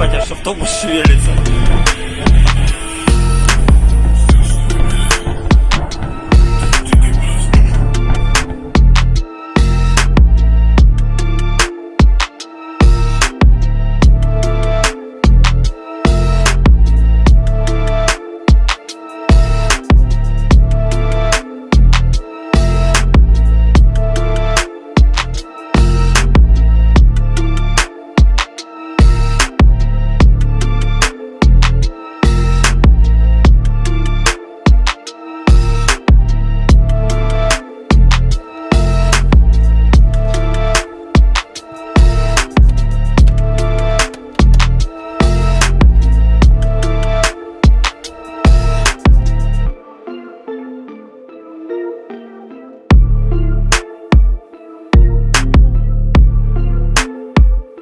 ебать, аж автобус шевелится.